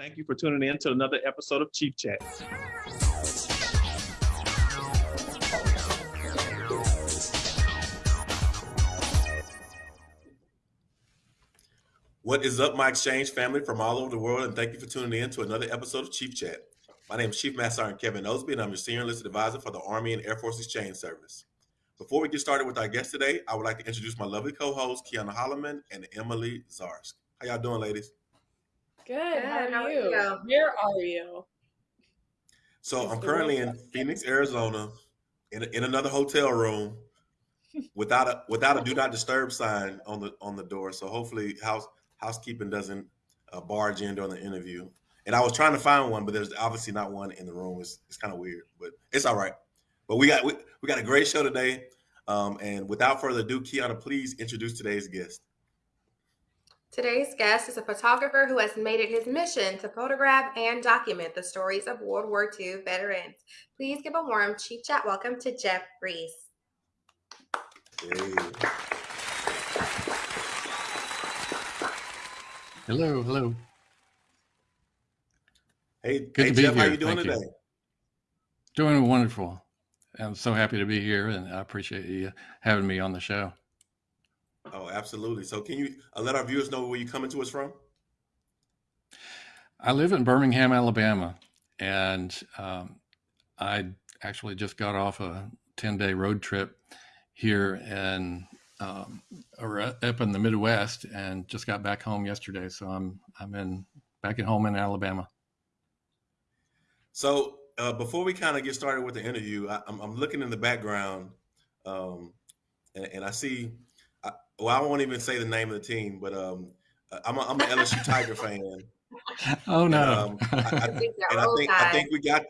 Thank you for tuning in to another episode of Chief Chat. What is up, my exchange family from all over the world, and thank you for tuning in to another episode of Chief Chat. My name is Chief Master Sergeant Kevin Osby, and I'm your Senior Enlisted Advisor for the Army and Air Force Exchange Service. Before we get started with our guest today, I would like to introduce my lovely co-hosts, Kiana Holloman and Emily Zarsk. How y'all doing, ladies? Good. Good. How, are, How you? are you? Where are you? So I'm currently in Phoenix, Arizona, in, in another hotel room, without a without a do not disturb sign on the on the door. So hopefully house housekeeping doesn't uh, barge in during the interview. And I was trying to find one, but there's obviously not one in the room. It's it's kind of weird, but it's all right. But we got we, we got a great show today. Um, and without further ado, Kiana, please introduce today's guest. Today's guest is a photographer who has made it his mission to photograph and document the stories of World War II veterans. Please give a warm Chief Chat welcome to Jeff Rease. Hey. Hello, hello. Hey, Good hey to be Jeff, here. how you doing Thank today? You. Doing wonderful. I'm so happy to be here, and I appreciate you having me on the show. Oh, absolutely. So, can you uh, let our viewers know where you're coming to us from? I live in Birmingham, Alabama, and um, I actually just got off a 10 day road trip here in um, up in the Midwest and just got back home yesterday. So I'm I'm in back at home in Alabama. So uh, before we kind of get started with the interview, I, am looking in the background, um, and, and, I see well, I won't even say the name of the team, but um, I'm a, I'm an LSU Tiger fan. Oh no! And, um, I, I, think, and I think I think we got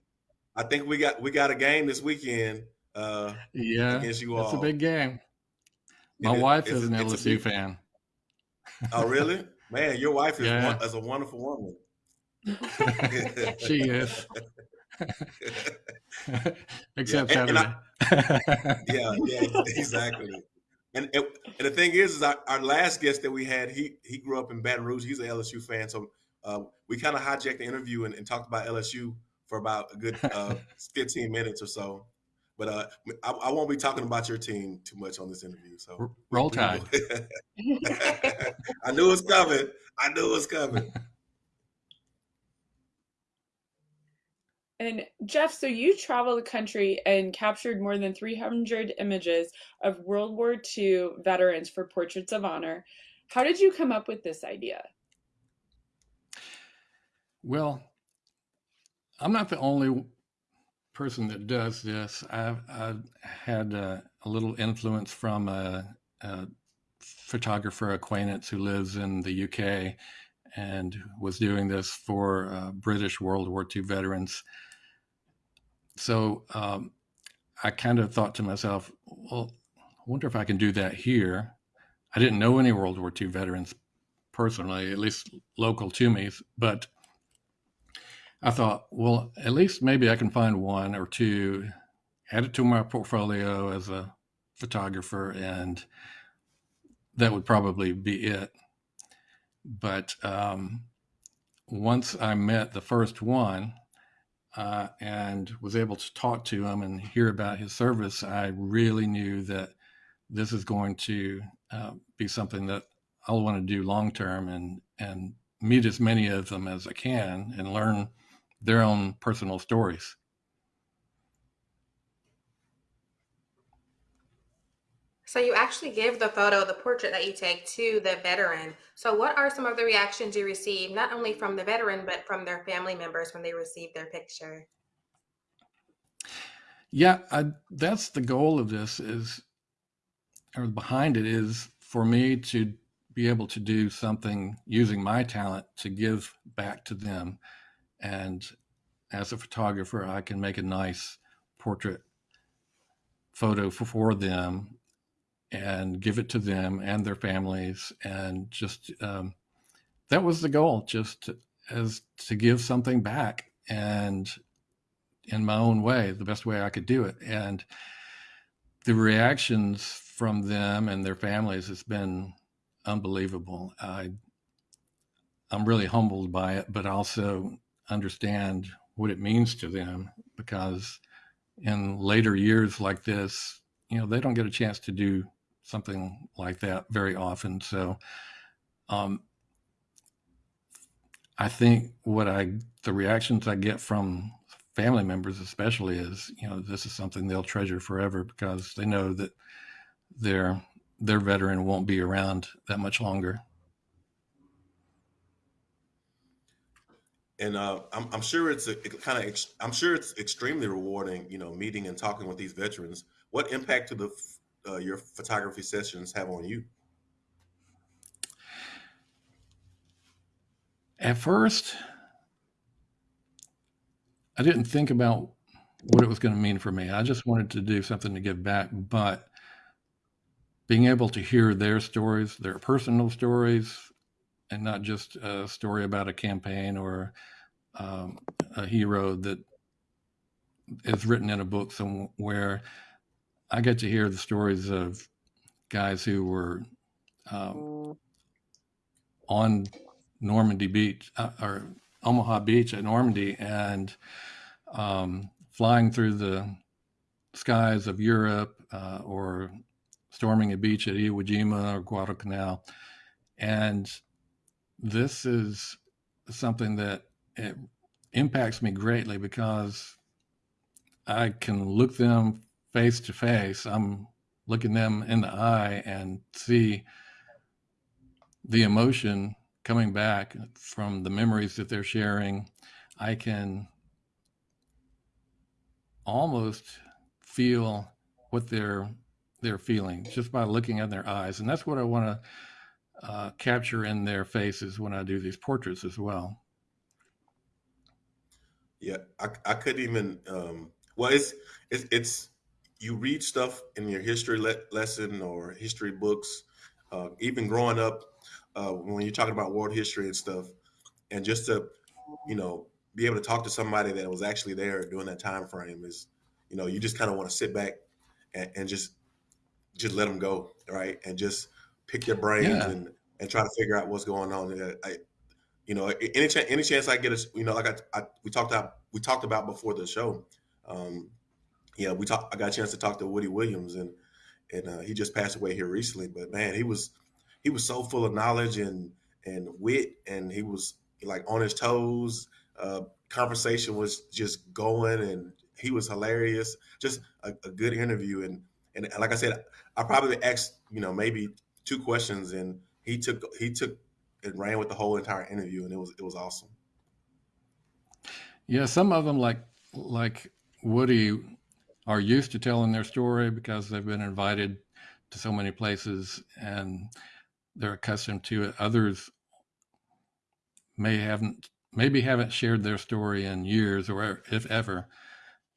I think we got we got a game this weekend. Uh, yeah, against you all. It's a big game. My it, wife is an LSU big... fan. Oh, really? Man, your wife is, yeah. one, is a wonderful woman. she is. Except yeah, and, Saturday. And I, yeah, yeah, exactly. And, and the thing is, is our, our, last guest that we had, he he grew up in Baton Rouge. He's an LSU fan, so uh, we kind of hijacked the interview and, and, talked about LSU for about a good uh, 15 minutes or so. But uh, I, I, won't be talking about your team too much on this interview. So roll tide. I knew it was coming. I knew it was coming. And Jeff, so you traveled the country and captured more than 300 images of World War II veterans for Portraits of Honor. How did you come up with this idea? Well, I'm not the only person that does this. I've, I've had a, a, little influence from a, a photographer acquaintance who lives in the UK and was doing this for uh, British World War II veterans so um, I kind of thought to myself, well, I wonder if I can do that here. I didn't know any World War II veterans personally, at least local to me, but I thought, well, at least maybe I can find one or two, add it to my portfolio as a photographer, and that would probably be it. But um, once I met the first one, uh, and was able to talk to him and hear about his service, I really knew that this is going to uh, be something that I'll want to do long term and and meet as many of them as I can and learn their own personal stories. So you actually give the photo, the portrait that you take to the veteran. So what are some of the reactions you receive, not only from the veteran, but from their family members when they receive their picture? Yeah, I, that's the goal of this is, or behind it is for me to be able to do something using my talent to give back to them. And as a photographer, I can make a nice portrait photo for, for them and give it to them and their families and just um, that was the goal just to, as to give something back and in my own way the best way i could do it. And the reactions from them and their families has been unbelievable. I I'm really humbled by it, but also understand what it means to them because in later years like this, you know, they don't get a chance to do something like that very often. So, um, I think what I, the reactions I get from family members, especially, is you know this is something they'll treasure forever because they know that their their veteran won't be around that much longer. and uh, I'm, I'm sure it's a, kind of ex- I'm sure it's extremely rewarding, you know, meeting and talking with these veterans. What impact do the uh, your photography sessions have on you? At first, I didn't think about what it was going to mean for me. I just wanted to do something to give back, but being able to hear their stories, their personal stories, and not just a story about a campaign or um, a hero that is written in a book somewhere. I get to hear the stories of guys who were um, on Normandy Beach uh, or Omaha Beach at Normandy and um, flying through the skies of Europe uh, or storming a beach at Iwo Jima or Guadalcanal. And this is something that impacts me greatly because I can look them face to face. I'm looking them in the eye and see the emotion coming back from the memories that they're sharing. I can almost feel what they're they're feeling just by looking at their eyes, and that's what I want to uh, capture in their faces when I do these portraits as well. Yeah, I, I couldn't even. Um, well, it's it's it's you read stuff in your history le- lesson or history books, uh, even growing up uh, when you're talking about world history and stuff, and just to you know be able to talk to somebody that was actually there during that time frame is, you know, you just kind of want to sit back and, and just just let them go, right, and just pick their brains Yeah. and and try to figure out what's going on. I, you know, any chance any chance I get, a, you know, like I, I we talked about we talked about before the show. Um, yeah, we talked. I got a chance to talk to Woody Williams, and and uh, he just passed away here recently. But man, he was he was so full of knowledge and and wit, and he was like on his toes. Uh, conversation was just going, and he was hilarious. Just a, a good interview, and and like I said, I probably asked you know maybe two questions, and he took he took and ran with the whole entire interview, and it was it was awesome. Yeah, some of them like like Woody are used to telling their story because they've been invited to so many places and they're accustomed to it. Others may haven't maybe haven't shared their story in years or if ever.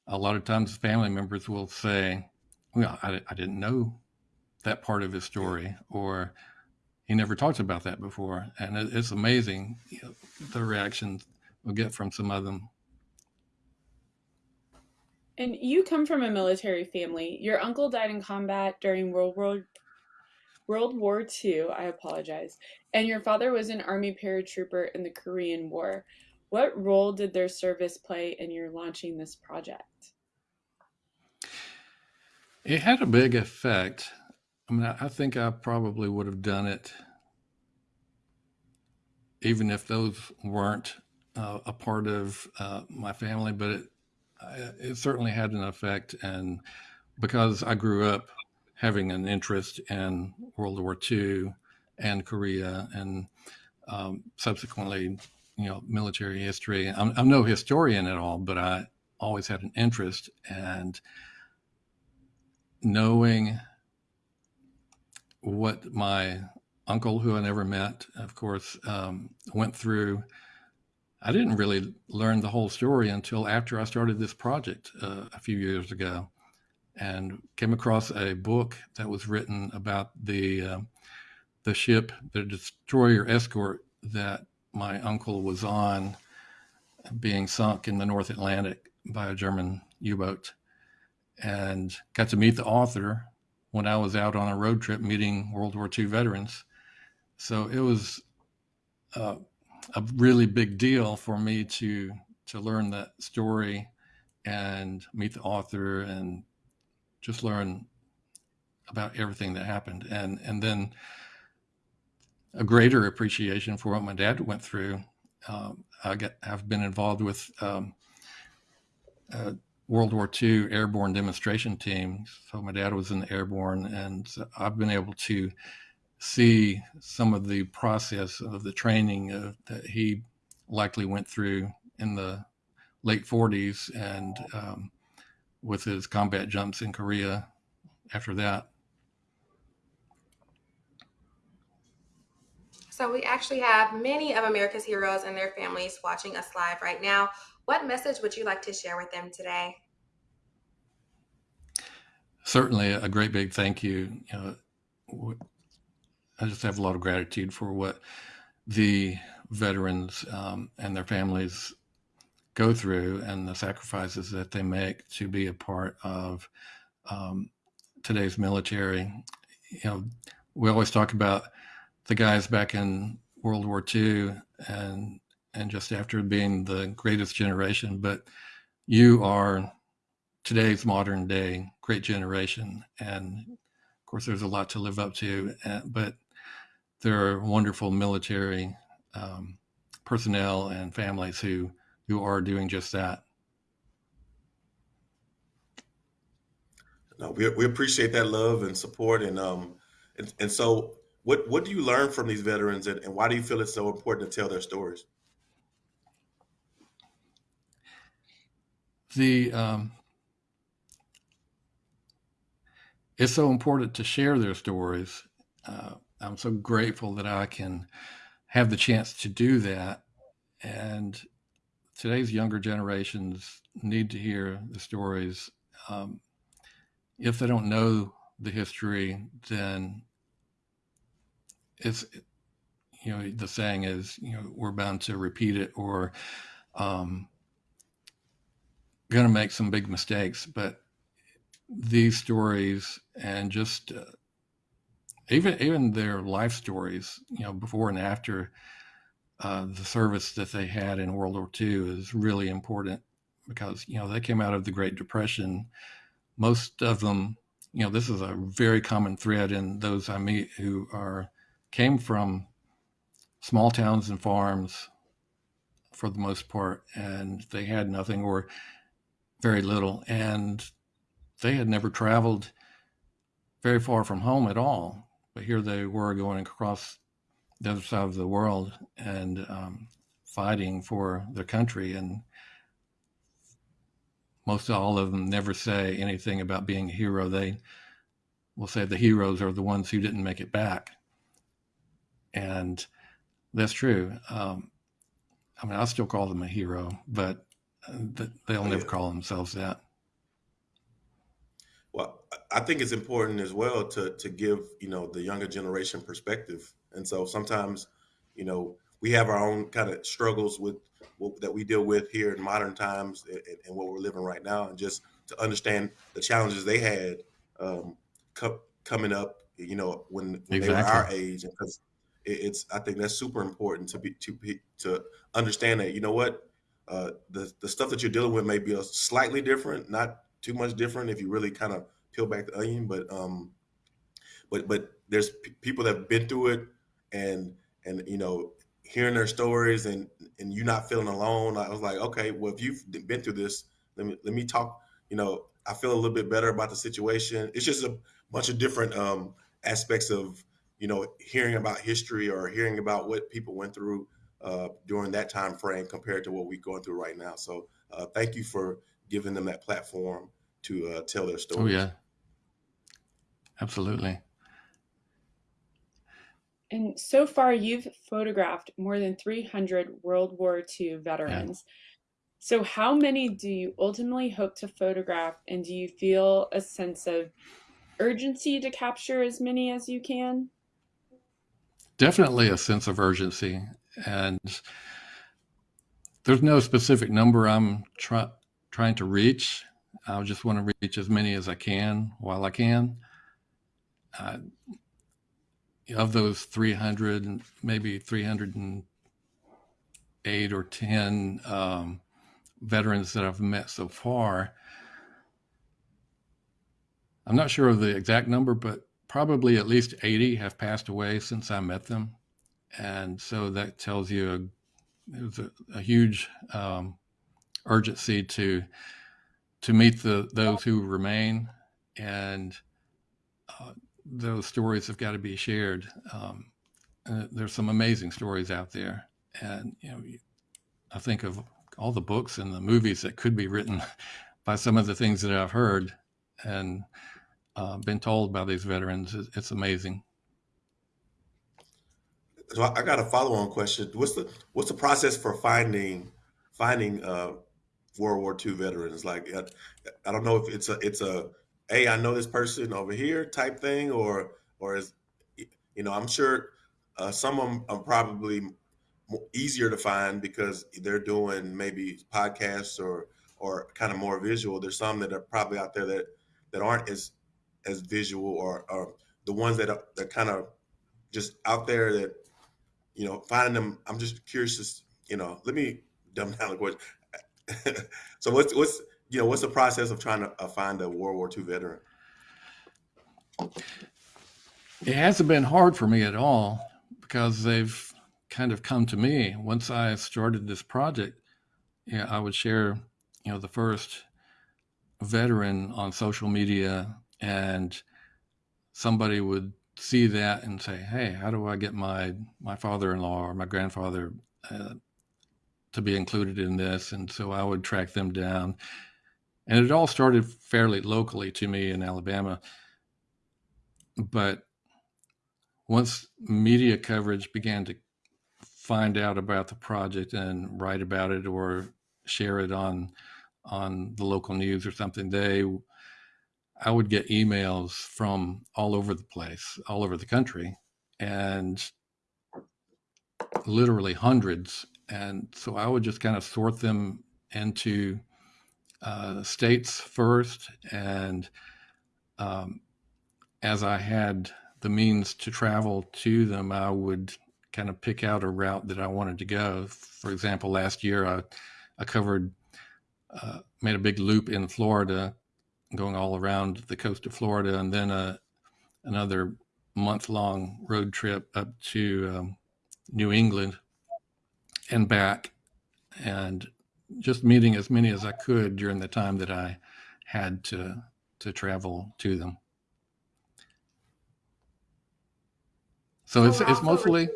A lot of times family members will say, "Well, I, I didn't know that part of his story," or he never talked about that before, and it, it's amazing you know, the reactions we'll get from some of them. And you come from a military family. Your uncle died in combat during World War World War II. I apologize. And your father was an Army paratrooper in the Korean War. What role did their service play in your launching this project? It had a big effect. I mean, I, think I probably would have done it even if those weren't uh, a part of uh, my family, but it, it certainly had an effect. And because I grew up having an interest in World War II and Korea and um, subsequently, you know, military history, I'm, I'm no historian at all, but I always had an interest and knowing what my uncle, who I never met, of course, um, went through. I didn't really learn the whole story until after I started this project uh, a few years ago, and came across a book that was written about the uh, the ship, the destroyer escort that my uncle was on, being sunk in the North Atlantic by a German U-boat, and got to meet the author when I was out on a road trip meeting World War II veterans. So it was uh, a really big deal for me to to learn that story and meet the author and just learn about everything that happened. And and then a greater appreciation for what my dad went through. Um, i get have been involved with um, uh, world war ii airborne demonstration team. So my dad was in the airborne and i've been able to see some of the process of the training uh, that he likely went through in the late 40s and um, with his combat jumps in Korea after that. So we actually have many of America's heroes and their families watching us live right now. What message would you like to share with them today? Certainly a great big thank you. You know, I just have a lot of gratitude for what the veterans um, and their families go through and the sacrifices that they make to be a part of um, today's military. You know, we always talk about the guys back in World War II and and just after being the greatest generation, but you are today's modern day great generation, and of course, there's a lot to live up to. But there are wonderful military um, personnel and families who who are doing just that. No, we, we appreciate that love and support, and um, and, and so what what do you learn from these veterans, and, and why do you feel it's so important to tell their stories? The um, it's so important to share their stories. Uh, I'm so grateful that I can have the chance to do that. And today's younger generations need to hear the stories. Um, if they don't know the history, then it's, you know, the saying is, you know, we're bound to repeat it or um, going to make some big mistakes. But these stories and just uh, even even their life stories, you know, before and after uh, the service that they had in World War II is really important because you know they came out of the Great Depression. Most of them, you know, this is a very common thread in those I meet who are came from small towns and farms for the most part, and they had nothing or very little, and they had never traveled very far from home at all but here they were going across the other side of the world and um, fighting for their country. And most all of them never say anything about being a hero. They will say the heroes are the ones who didn't make it back. And that's true. Um, I mean, I still call them a hero, but uh, they'll Oh, never call themselves that. Well, I think it's important as well to to give you know the younger generation perspective, and so sometimes, you know, we have our own kind of struggles with what, that we deal with here in modern times and, and what we're living right now, and just to understand the challenges they had um, co- coming up, you know, when, when they were our age, and because it, it's I think that's super important to be to be to understand that you know what? Uh, the the stuff that you're dealing with may be a slightly different, not too much different if you really kind of peel back the onion, but um, but but there's people that have been through it, and and you know hearing their stories and and you not feeling alone. I was like, okay, well if you've been through this, let me let me talk. You know, I feel a little bit better about the situation. It's just a bunch of different um, aspects of you know hearing about history or hearing about what people went through uh, during that time frame compared to what we're going through right now. So uh, thank you for giving them that platform to uh, tell their story. Oh, yeah. Absolutely. And so far, you've photographed more than 300 World War II veterans. So, how many do you ultimately hope to photograph? And do you feel a sense of urgency to capture as many as you can? definitely a sense of urgency and there's no specific number i'm try, trying to reach i just want to reach as many as i can while i can uh, of those 300 maybe 308 or 10 um, veterans that I've met so far. I'm not sure of the exact number, but probably at least 80 have passed away since I met them. And so that tells you a, there's a, a huge um, urgency to to meet the those who remain, and uh, those stories have got to be shared. Um, uh, there's some amazing stories out there, and you know, I think of all the books and the movies that could be written by some of the things that I've heard and uh, been told by these veterans. It's, amazing. So I I got a follow-on question. What's the what's the process for finding finding uh, World War II veterans? Like, uh, I don't know if it's a it's a hey, I know this person over here type thing, or or is you know, I'm sure uh, some of them are probably easier to find because they're doing maybe podcasts or or kind of more visual. There's some that are probably out there that that aren't as as visual or, or the ones that are that kind of just out there that you know finding them. I'm just curious. Just you know, let me dumb down the question. so what's what's you know what's the process of trying to uh, find a World War II veteran? It hasn't been hard for me at all because they've kind of come to me. Once I started this project, yeah, I would share, you know, the first veteran on social media and somebody would see that and say, "Hey, how do I get my my father-in-law or my grandfather uh, to be included in this?" And so I would track them down, and it all started fairly locally to me in Alabama. But once media coverage began to find out about the project and write about it or share it on on the local news or something, they I would get emails from all over the place, all over the country, and literally hundreds. And so I would just kind of sort them into uh, states first. And um, as I had the means to travel to them, I would kind of pick out a route that I wanted to go. For example, last year I, I covered, uh, made a big loop in Florida going all around the coast of Florida, and then a, another month long road trip up to um, New England and back, and just meeting as many as I could during the time that I had to to travel to them. So it's it's mostly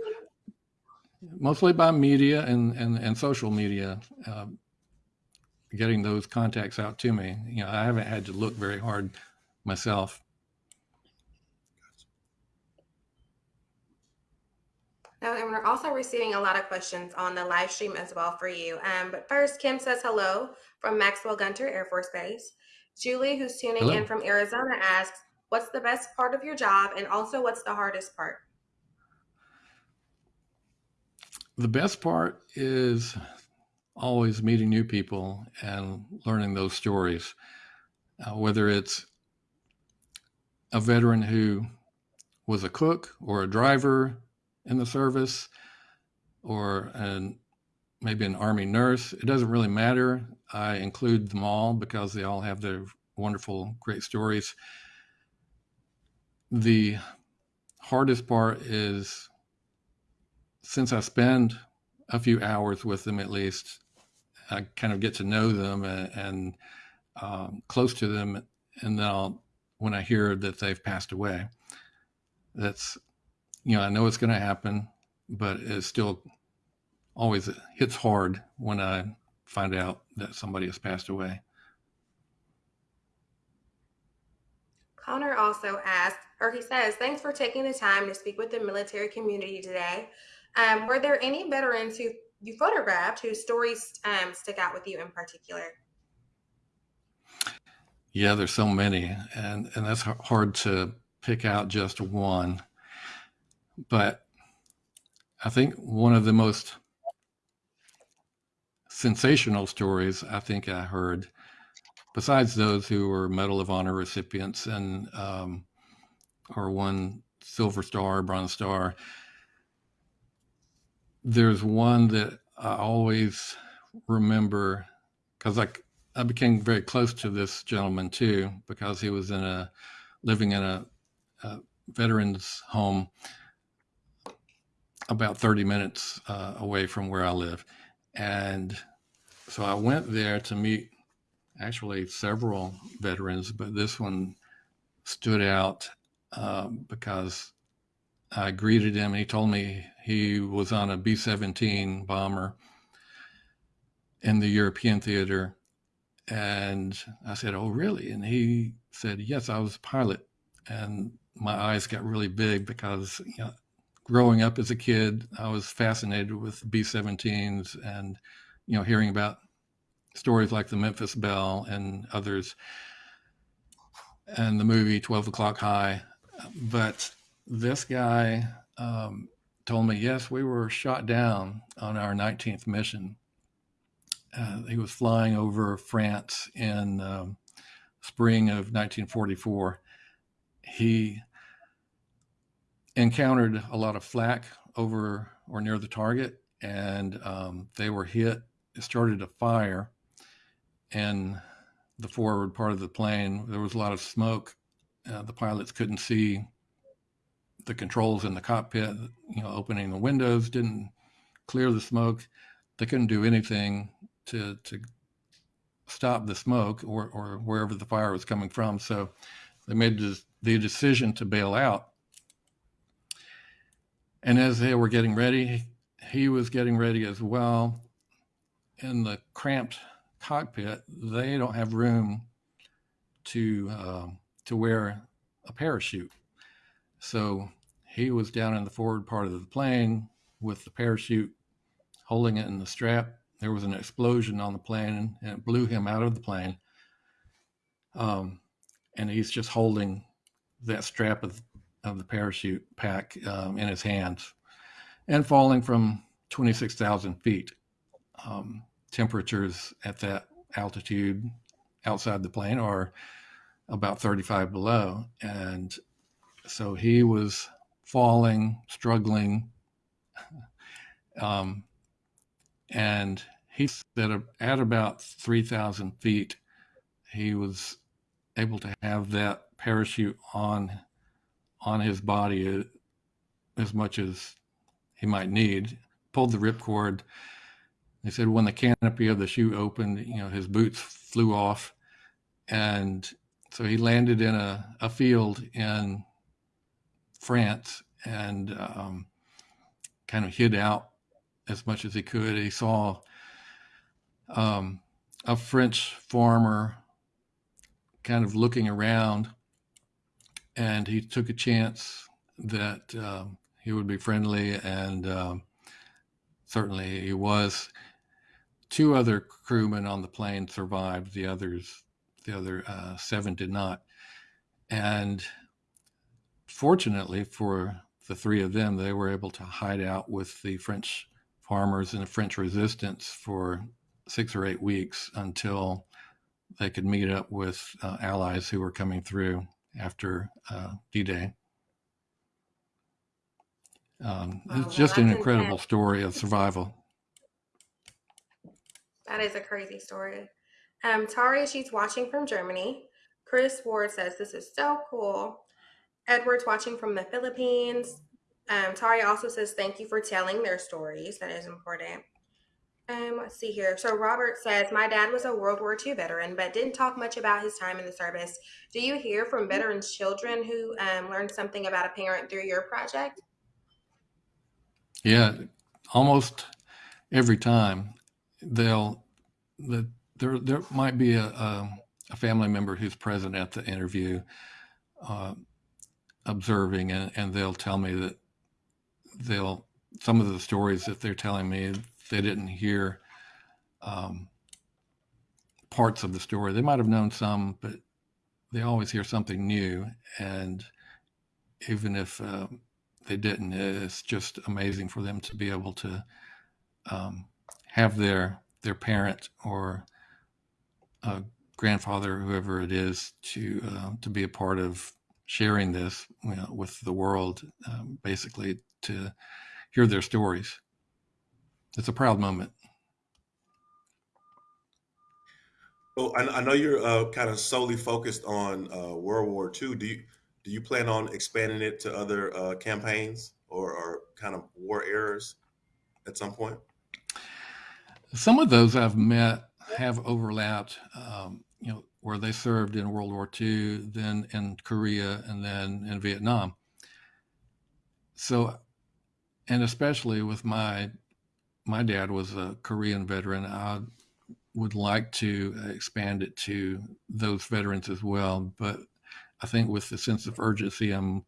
mostly by media and and, and social media. Um, getting those contacts out to me. You know, I haven't had to look very hard myself. No, and we're also receiving a lot of questions on the live stream as well for you. Um, but first, Kim says hello from Maxwell Gunter Air Force Base. Julie, who's tuning Hello. in from Arizona, asks, "What's the best part of your job, and also what's the hardest part?" The best part is always meeting new people and learning those stories, uh, whether it's a veteran who was a cook or a driver in the service or an, maybe an army nurse. It doesn't really matter. I include them all because they all have their wonderful, great stories. The hardest part is since I spend a few hours with them at least, I kind of get to know them and, and um, close to them, and then I'll, when I hear that they've passed away, that's you know I know it's going to happen, but it still always hits hard when I find out that somebody has passed away. Connor also asked, or he says, "Thanks for taking the time to speak with the military community today. Um, were there any veterans who you photographed whose stories um, stick out with you in particular?" Yeah, there's so many, and and that's hard to pick out just one. But I think one of the most sensational stories I think I heard, besides those who were Medal of Honor recipients and um, or won Silver Star, Bronze Star, there's one that I always remember because I I became very close to this gentleman too because he was in a living in a, a veterans home about 30 minutes uh, away from where I live. And so I went there to meet actually several veterans, but this one stood out um, because I greeted him he told me he was on a B 17 bomber in the European theater. And I said, Oh, really? And he said, Yes, I was a pilot. And my eyes got really big because you know, growing up as a kid, I was fascinated with B 17s and, you know, hearing about stories like the Memphis Belle and others and the movie 12 O'Clock High. But this guy um, told me, yes, we were shot down on our 19th mission. Uh, he was flying over France in um, spring of 1944. He encountered a lot of flak over or near the target, and um, they were hit. It started a fire in the forward part of the plane. There was a lot of smoke. Uh, the pilots couldn't see the controls in the cockpit. You know, opening the windows didn't clear the smoke. They couldn't do anything to to stop the smoke or or wherever the fire was coming from. So they made the decision to bail out. And as they were getting ready, he was getting ready as well. In the cramped cockpit, they don't have room to uh, to wear a parachute. So he was down in the forward part of the plane with the parachute holding it in the strap. There was an explosion on the plane and it blew him out of the plane. Um, and he's just holding that strap of, of the parachute pack um, in his hands and falling from 26,000 feet. Um, temperatures at that altitude outside the plane are about 35 below. And so he was falling, struggling. Um, and he said at about 3,000 feet, he was able to have that parachute on on his body as much as he might need. Pulled the ripcord. He said when the canopy of the chute opened, you know, his boots flew off, and so he landed in a, a field in France and um, kind of hid out as much as he could. He saw um, a French farmer kind of looking around, and he took a chance that um, he would be friendly, and um, certainly he was. Two other crewmen on the plane survived. The others, the other uh, seven, did not. And fortunately for the three of them, they were able to hide out with the French farmers and the French resistance for six or eight weeks until they could meet up with uh, allies who were coming through after uh, D-Day. Um, Wow, it's just well, an incredible intense. story of survival. That is a crazy story. Um, Tari, she's watching from Germany. Chris Ward says this is so cool. Edward's watching from the Philippines. Um, Tari also says thank you for telling their stories. That is important. Um, let's see here. So Robert says my dad was a World War II veteran, but didn't talk much about his time in the service. Do you hear from veterans' children who um, learned something about a parent through your project? Yeah, almost every time they'll the, there there might be a, a, a family member who's present at the interview, uh, observing, and, and they'll tell me that they'll some of the stories that they're telling me they didn't hear um, parts of the story. They might have known some, but they always hear something new, and even if uh, they didn't, it's just amazing for them to be able to um, have their their parent or a grandfather, whoever it is, to uh, to be a part of sharing this you know, with the world, um, basically to hear their stories. It's a proud moment. Well, I, I know you're uh, kind of solely focused on uh, World War II. Do you do you plan on expanding it to other uh, campaigns or, or kind of war eras at some point? Some of those I've met have overlapped, um, you know, where they served in World War II, then in Korea, and then in Vietnam. So, and especially with my my dad was a Korean veteran, I would like to expand it to those veterans as well. But I think with the sense of urgency, I'm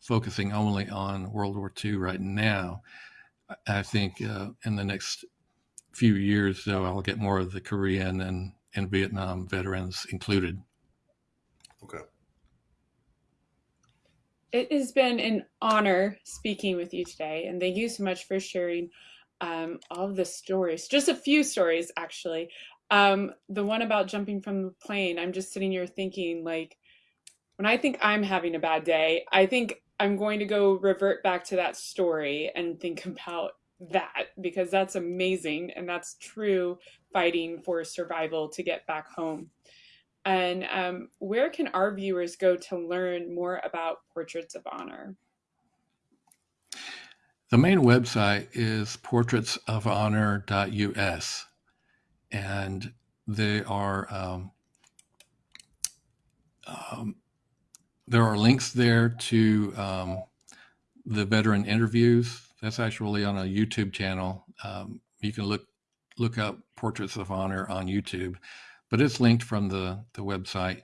focusing only on World War II right now. I think uh, in the next few years, though, I'll get more of the Korean and, and Vietnam veterans included. Okay. It has been an honor speaking with you today, and thank you so much for sharing um, all the stories. Just a few stories, actually. Um, the one about jumping from the plane, I'm just sitting here thinking, like, when I think I'm having a bad day, I think I'm going to go revert back to that story and think about that because that's amazing and that's true fighting for survival to get back home. And um, where can our viewers go to learn more about Portraits of Honor? The main website is portraitsofhonor.us, and they are um, um, there are links there to um, the veteran interviews. That's actually on a YouTube channel. Um, you can look look up Portraits of Honor on YouTube, but it's linked from the the website,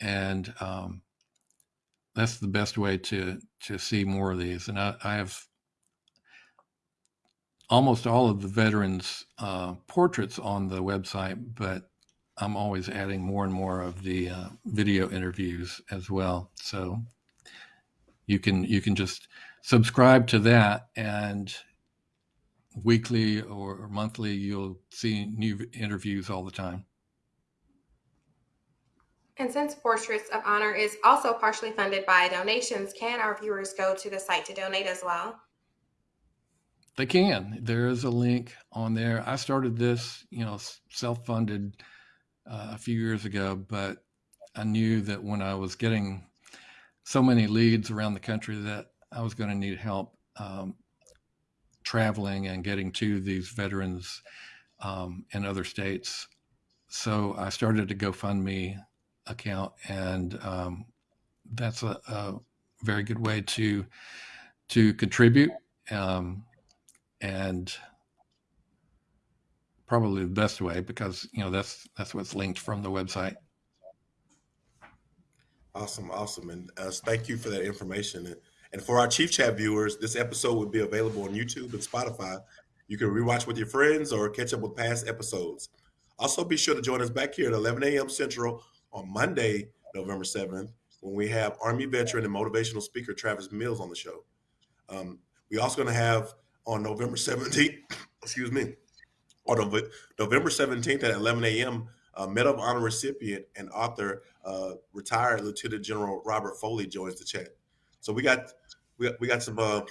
and um, that's the best way to to see more of these. And I, I have almost all of the veterans' uh, portraits on the website, but I'm always adding more and more of the uh, video interviews as well. So you can you can just subscribe to that, and weekly or monthly you'll see new interviews all the time. And since Portraits of Honor is also partially funded by donations, can our viewers go to the site to donate as well? They can. There is a link on there. I started this, you know, self-funded uh, a few years ago, but I knew that when I was getting so many leads around the country that I was going to need help um, traveling and getting to these veterans um, in other states. So I started a GoFundMe account, and um, that's a, a, very good way to to contribute um, and probably the best way because you know that's that's what's linked from the website. Awesome, awesome, and uh, thank you for that information. And for our Chief Chat viewers, this episode will be available on YouTube and Spotify. You can rewatch with your friends or catch up with past episodes. Also, be sure to join us back here at 11 a.m. Central on Monday, November 7th, when we have Army veteran and motivational speaker Travis Mills on the show. Um, we also going to have on November 17th, excuse me, on November 17th at 11 a.m., uh, Medal of Honor recipient and author, uh, retired Lieutenant General Robert Foley joins the chat. So we got we got, we got some uh,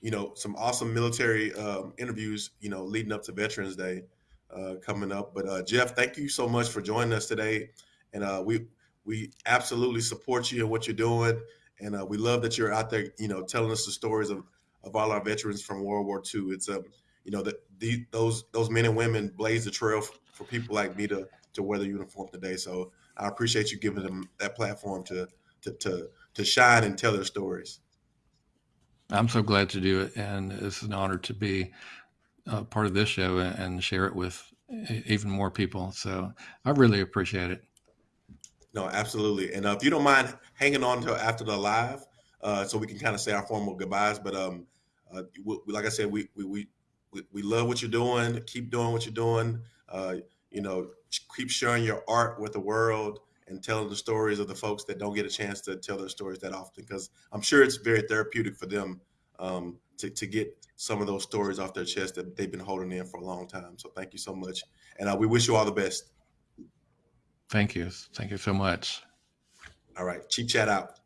you know some awesome military um, interviews you know leading up to Veterans Day uh, coming up. But uh, Jeff, thank you so much for joining us today, and uh, we we absolutely support you and what you're doing, and uh, we love that you're out there you know telling us the stories of of all our veterans from World War II. It's um you know that the, those those men and women blaze the trail for people like me to to wear the uniform today. So I appreciate you giving them that platform to to to, to shine and tell their stories. I'm so glad to do it, and it's an honor to be uh, part of this show and share it with even more people. So I really appreciate it. No, absolutely. And uh, if you don't mind hanging on until after the live, uh, so we can kind of say our formal goodbyes. But um, uh, we, like I said, we, we we we, love what you're doing. Keep doing what you're doing. Uh, you know, keep sharing your art with the world and telling the stories of the folks that don't get a chance to tell their stories that often. Because I'm sure it's very therapeutic for them um, to to get some of those stories off their chest that they've been holding in for a long time. So thank you so much, and uh, we wish you all the best. Thank you. Thank you so much. All right, Chief Chat out.